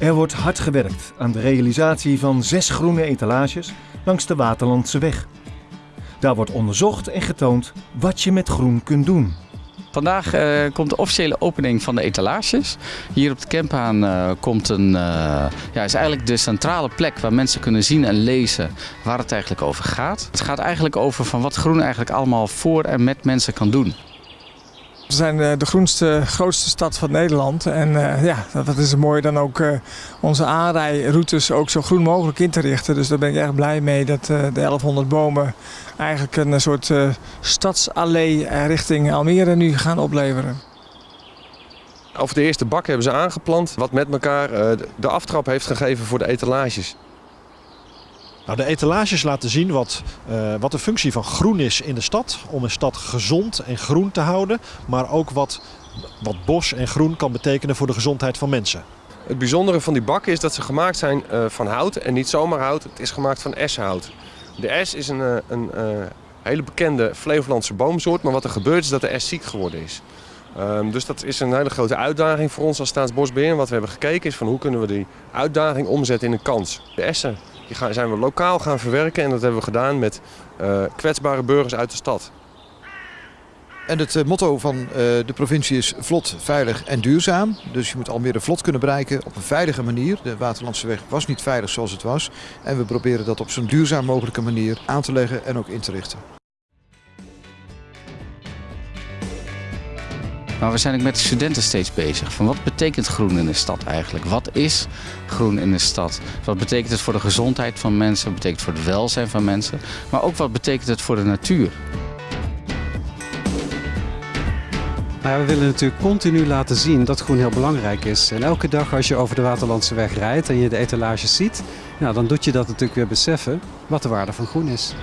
Er wordt hard gewerkt aan de realisatie van zes groene etalages langs de Waterlandse weg. Daar wordt onderzocht en getoond wat je met groen kunt doen. Vandaag uh, komt de officiële opening van de etalages. Hier op de Kempaan uh, komt een, uh, ja, is eigenlijk de centrale plek waar mensen kunnen zien en lezen waar het eigenlijk over gaat. Het gaat eigenlijk over van wat groen eigenlijk allemaal voor en met mensen kan doen. We zijn eh, de groenste, grootste stad van Nederland. En uh, ja, dat is mooi dan ook uh, onze aanrijroutes ook zo groen mogelijk in te richten. Dus daar ben ik erg blij mee dat de 1100 bomen eigenlijk een soort stadsallee richting Almere nu gaan opleveren. Over de eerste bak hebben ze aangeplant, wat met elkaar de aftrap heeft gegeven voor de etalages. Nou, de etalages laten zien wat, uh, wat de functie van groen is in de stad. Om een stad gezond en groen te houden. Maar ook wat, wat bos en groen kan betekenen voor de gezondheid van mensen. Het bijzondere van die bakken is dat ze gemaakt zijn uh, van hout. En niet zomaar hout, het is gemaakt van essenhout. De es is een, uh, een hele bekende Flevolandse boomsoort. Maar wat er gebeurt is dat de es ziek geworden is. Um, dus dat is een hele grote uitdaging voor ons als Staatsbosbeheer. Wat we hebben gekeken is van hoe kunnen we die uitdaging omzetten in een kans. De essen die gaan, zijn we lokaal gaan verwerken en dat hebben we gedaan met uh, kwetsbare burgers uit de stad. En het uh, motto van uh, de provincie is vlot, veilig en duurzaam. Dus je moet Almere vlot kunnen bereiken op een veilige manier. De Waterlandse weg was niet veilig zoals het was. En we proberen dat op zo'n duurzaam mogelijke manier aan te leggen en ook in te richten. Maar we zijn ook met de studenten steeds bezig. Van wat betekent groen in de stad eigenlijk? Wat is groen in de stad? Wat betekent het voor de gezondheid van mensen? Wat betekent het voor het welzijn van mensen? Maar ook wat betekent het voor de natuur? We willen natuurlijk continu laten zien dat groen heel belangrijk is. En elke dag als je over de Waterlandse weg rijdt en je de etalages ziet, nou, dan doet je dat natuurlijk weer beseffen wat de waarde van groen is.